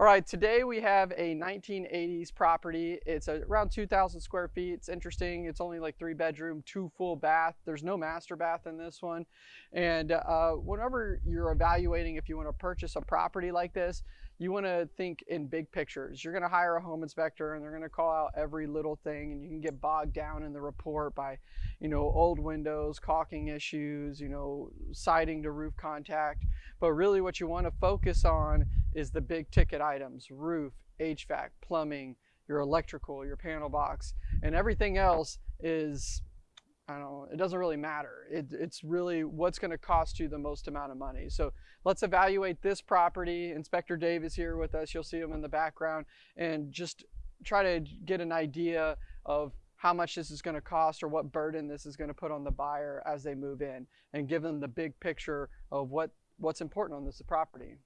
All right, today we have a 1980s property. It's around 2,000 square feet. It's interesting. It's only like three bedroom, two full bath. There's no master bath in this one. And uh, whenever you're evaluating if you want to purchase a property like this, you want to think in big pictures. You're going to hire a home inspector and they're going to call out every little thing and you can get bogged down in the report by, you know, old windows, caulking issues, you know, siding to roof contact. But really what you want to focus on is the big ticket items, roof, HVAC, plumbing, your electrical, your panel box, and everything else is I don't know, it doesn't really matter. It, it's really what's going to cost you the most amount of money. So let's evaluate this property. Inspector Dave is here with us. You'll see him in the background and just try to get an idea of how much this is going to cost or what burden this is going to put on the buyer as they move in and give them the big picture of what, what's important on this property.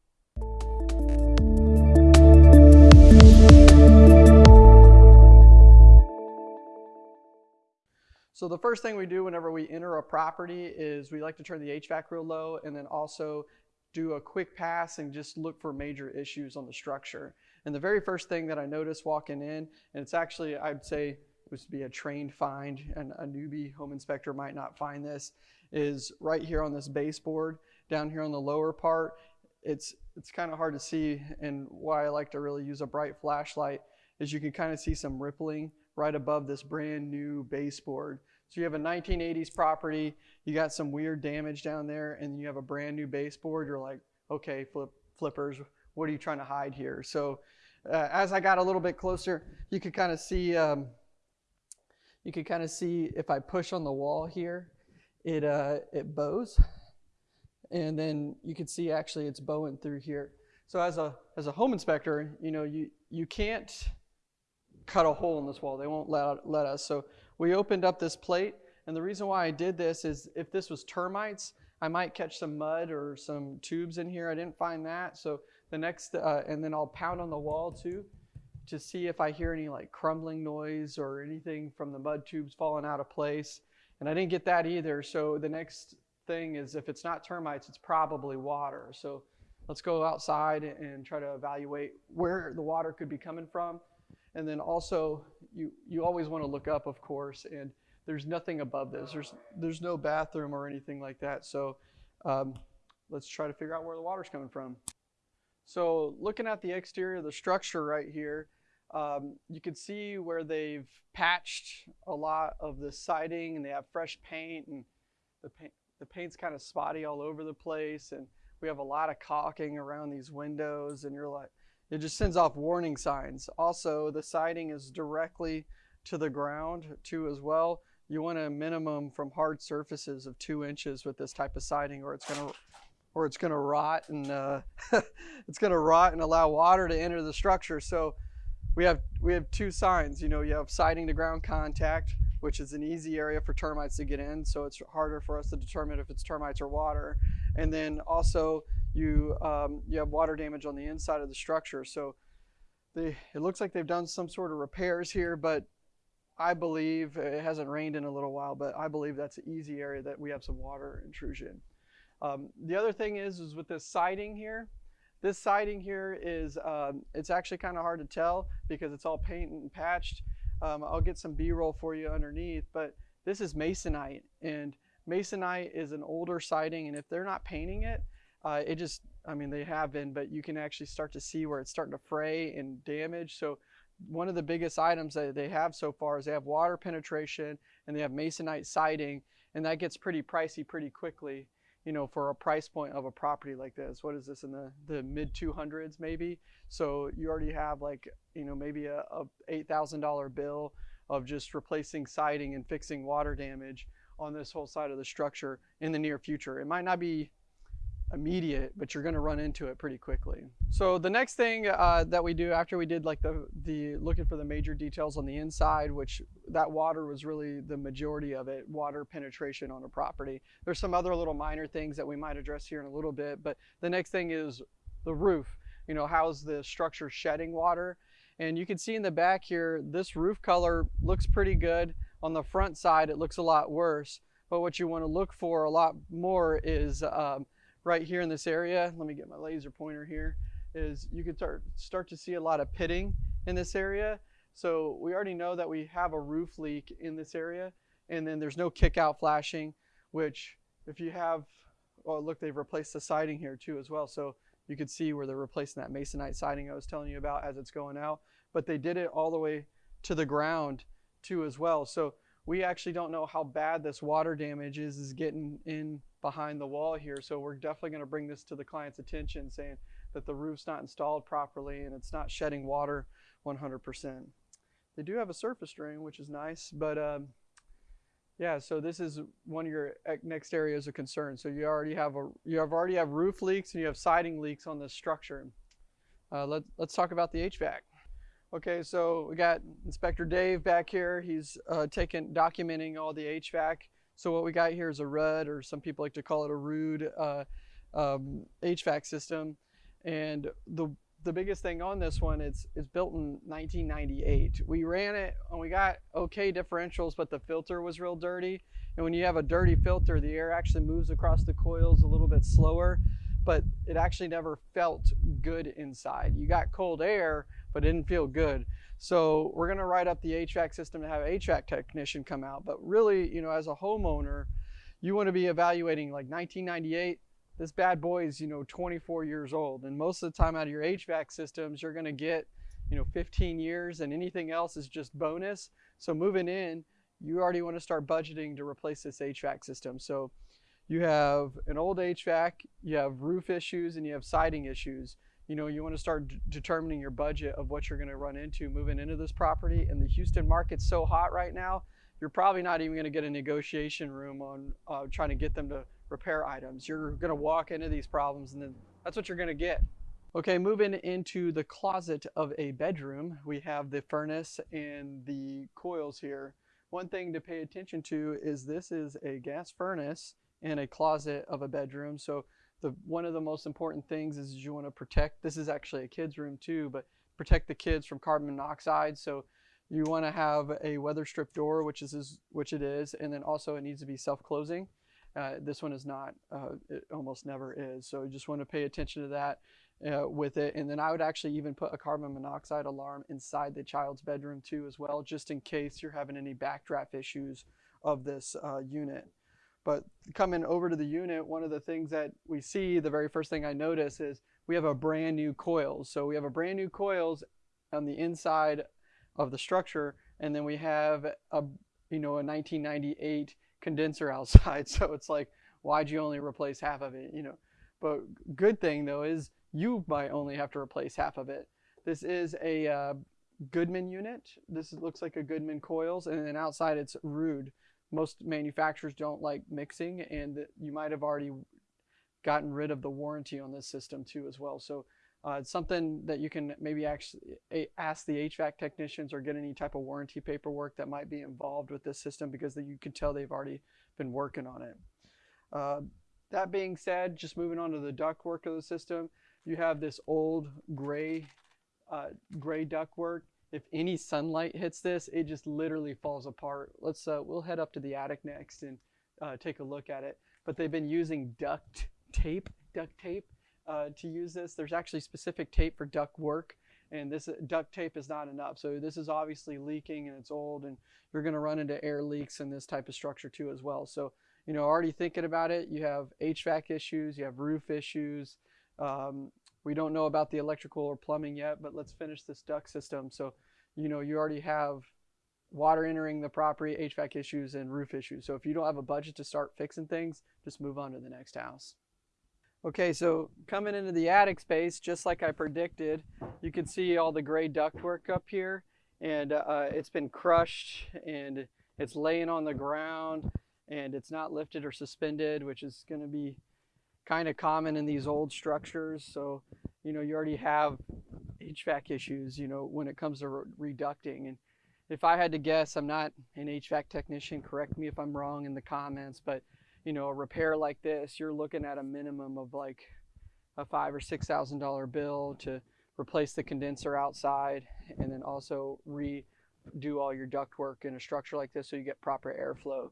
So the first thing we do whenever we enter a property is we like to turn the HVAC real low and then also do a quick pass and just look for major issues on the structure. And the very first thing that I noticed walking in, and it's actually, I'd say, it would be a trained find, and a newbie home inspector might not find this, is right here on this baseboard, down here on the lower part. It's, it's kind of hard to see, and why I like to really use a bright flashlight is you can kind of see some rippling right above this brand new baseboard. So you have a 1980s property, you got some weird damage down there, and you have a brand new baseboard. You're like, okay, flip, flippers, what are you trying to hide here? So uh, as I got a little bit closer, you could kind of see, um, you could kind of see if I push on the wall here, it, uh, it bows. And then you can see actually it's bowing through here. So as a, as a home inspector, you know, you, you can't cut a hole in this wall. They won't let, let us. So we opened up this plate, and the reason why I did this is if this was termites, I might catch some mud or some tubes in here. I didn't find that. So the next, uh, and then I'll pound on the wall too to see if I hear any like crumbling noise or anything from the mud tubes falling out of place. And I didn't get that either. So the next thing is if it's not termites, it's probably water. So let's go outside and try to evaluate where the water could be coming from. And then also, you, you always want to look up, of course, and there's nothing above this. There's, there's no bathroom or anything like that. So um, let's try to figure out where the water's coming from. So looking at the exterior of the structure right here, um, you can see where they've patched a lot of the siding and they have fresh paint and the, paint, the paint's kind of spotty all over the place and we have a lot of caulking around these windows and you're like, it just sends off warning signs. Also, the siding is directly to the ground too as well. You want a minimum from hard surfaces of two inches with this type of siding or it's gonna or it's gonna rot and uh, it's gonna rot and allow water to enter the structure. So we have we have two signs. You know, you have siding to ground contact, which is an easy area for termites to get in. So it's harder for us to determine if it's termites or water. And then also you, um, you have water damage on the inside of the structure. So they, it looks like they've done some sort of repairs here, but I believe it hasn't rained in a little while, but I believe that's an easy area that we have some water intrusion. Um, the other thing is, is with this siding here, this siding here is, um, it's actually kind of hard to tell because it's all painted and patched. Um, I'll get some B-roll for you underneath, but this is masonite and masonite is an older siding and if they're not painting it, uh, it just, I mean, they have been, but you can actually start to see where it's starting to fray and damage. So one of the biggest items that they have so far is they have water penetration and they have masonite siding, and that gets pretty pricey pretty quickly, you know, for a price point of a property like this. What is this in the, the mid 200s maybe? So you already have like, you know, maybe a, a $8,000 bill of just replacing siding and fixing water damage on this whole side of the structure in the near future. It might not be immediate, but you're going to run into it pretty quickly. So the next thing uh, that we do after we did like the, the looking for the major details on the inside, which that water was really the majority of it, water penetration on a property. There's some other little minor things that we might address here in a little bit, but the next thing is the roof. You know, how's the structure shedding water? And you can see in the back here, this roof color looks pretty good. On the front side, it looks a lot worse. But what you want to look for a lot more is um, right here in this area. Let me get my laser pointer here. is you can start, start to see a lot of pitting in this area. So we already know that we have a roof leak in this area and then there's no kick out flashing, which if you have, oh look, they've replaced the siding here too as well. So you could see where they're replacing that masonite siding I was telling you about as it's going out, but they did it all the way to the ground too as well. So we actually don't know how bad this water damage is, is getting in behind the wall here. So we're definitely going to bring this to the client's attention saying that the roof's not installed properly and it's not shedding water 100%. They do have a surface drain, which is nice, but um, yeah, so this is one of your next areas of concern. So you already have a you have already have roof leaks and you have siding leaks on this structure. Uh, let, let's talk about the HVAC. Okay, so we got Inspector Dave back here. He's uh, taking documenting all the HVAC. So what we got here is a Ruud, or some people like to call it a rude uh, um, HVAC system. And the the biggest thing on this one is it's built in 1998. We ran it and we got okay differentials, but the filter was real dirty. And when you have a dirty filter, the air actually moves across the coils a little bit slower, but it actually never felt good inside. You got cold air, but it didn't feel good. So we're gonna write up the HVAC system to have an HVAC technician come out. But really, you know, as a homeowner, you wanna be evaluating like 1998, this bad boy is, you know, 24 years old. And most of the time out of your HVAC systems, you're gonna get, you know, 15 years and anything else is just bonus. So moving in, you already wanna start budgeting to replace this HVAC system. So you have an old HVAC, you have roof issues, and you have siding issues you know, you want to start determining your budget of what you're going to run into moving into this property. And the Houston market's so hot right now, you're probably not even going to get a negotiation room on uh, trying to get them to repair items. You're going to walk into these problems and then that's what you're going to get. Okay, moving into the closet of a bedroom, we have the furnace and the coils here. One thing to pay attention to is this is a gas furnace in a closet of a bedroom. So the one of the most important things is you want to protect this is actually a kids room too but protect the kids from carbon monoxide. So you want to have a weather strip door which is which it is and then also it needs to be self-closing. Uh, this one is not uh, it almost never is. So you just want to pay attention to that uh, with it. And then I would actually even put a carbon monoxide alarm inside the child's bedroom too as well just in case you're having any backdraft issues of this uh, unit but coming over to the unit, one of the things that we see, the very first thing I notice is we have a brand new coils. So we have a brand new coils on the inside of the structure, and then we have a you know a 1998 condenser outside. So it's like, why'd you only replace half of it? You know, but good thing though is you might only have to replace half of it. This is a uh, Goodman unit. This looks like a Goodman coils, and then outside it's Ruud most manufacturers don't like mixing and you might have already gotten rid of the warranty on this system too as well. So uh, it's something that you can maybe actually ask the HVAC technicians or get any type of warranty paperwork that might be involved with this system because you can tell they've already been working on it. Uh, that being said, just moving on to the ductwork of the system, you have this old gray, uh, gray ductwork if any sunlight hits this, it just literally falls apart. Let's, uh, we'll head up to the attic next and uh, take a look at it. But they've been using duct tape, duct tape uh, to use this. There's actually specific tape for duct work and this uh, duct tape is not enough. So this is obviously leaking and it's old and you're gonna run into air leaks in this type of structure too as well. So, you know, already thinking about it, you have HVAC issues, you have roof issues, um, we don't know about the electrical or plumbing yet, but let's finish this duct system. So, you know, you already have water entering the property, HVAC issues, and roof issues. So if you don't have a budget to start fixing things, just move on to the next house. Okay, so coming into the attic space, just like I predicted, you can see all the gray ductwork up here, and uh, it's been crushed, and it's laying on the ground, and it's not lifted or suspended, which is going to be kind of common in these old structures. So, you know, you already have HVAC issues, you know, when it comes to re reducting. And if I had to guess, I'm not an HVAC technician, correct me if I'm wrong in the comments, but you know, a repair like this, you're looking at a minimum of like a five or six thousand dollar bill to replace the condenser outside and then also redo all your duct work in a structure like this so you get proper airflow.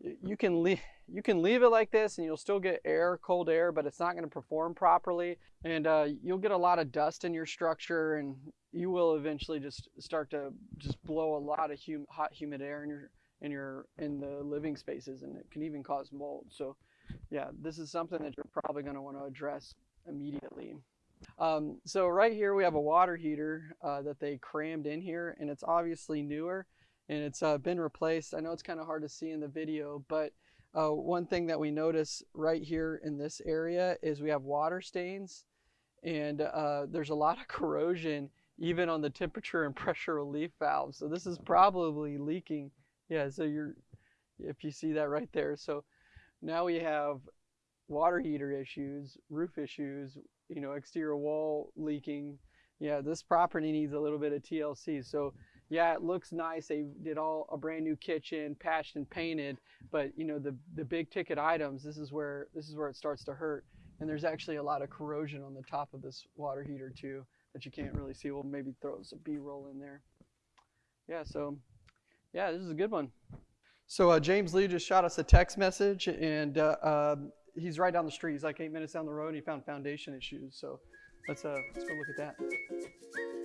You can leave you can leave it like this and you'll still get air cold air but it's not going to perform properly. And uh, you'll get a lot of dust in your structure and you will eventually just start to just blow a lot of hum- hot humid air in your in your in the living spaces and it can even cause mold. So yeah this is something that you're probably going to want to address immediately. Um, so right here we have a water heater uh, that they crammed in here and it's obviously newer and it's uh, been replaced. I know it's kind of hard to see in the video, but uh, one thing that we notice right here in this area is we have water stains and uh, there's a lot of corrosion even on the temperature and pressure relief valve. So this is probably leaking. Yeah, so you're, if you see that right there. So now we have water heater issues, roof issues, you know, exterior wall leaking. Yeah, this property needs a little bit of TLC. So yeah, it looks nice. They did all a brand new kitchen, patched and painted, but you know the the big ticket items. This is where this is where it starts to hurt. And there's actually a lot of corrosion on the top of this water heater too that you can't really see. We'll maybe throw some B-roll in there. Yeah, so yeah, this is a good one. So uh, James Lee just shot us a text message, and uh, um, he's right down the street. He's like eight minutes down the road, and he found foundation issues. So let's uh, let's go look at that.